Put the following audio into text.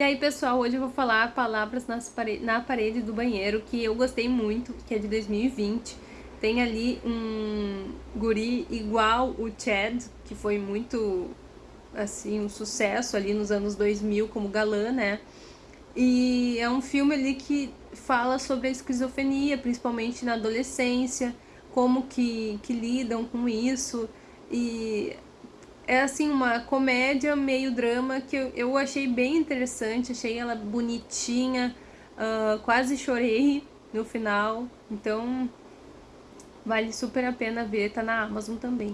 E aí, pessoal, hoje eu vou falar palavras pare... na parede do banheiro, que eu gostei muito, que é de 2020. Tem ali um guri igual o Chad, que foi muito, assim, um sucesso ali nos anos 2000 como galã, né? E é um filme ali que fala sobre a esquizofrenia, principalmente na adolescência, como que, que lidam com isso. E é assim uma comédia meio drama que eu, eu achei bem interessante, achei ela bonitinha, uh, quase chorei no final, então vale super a pena ver, tá na Amazon também.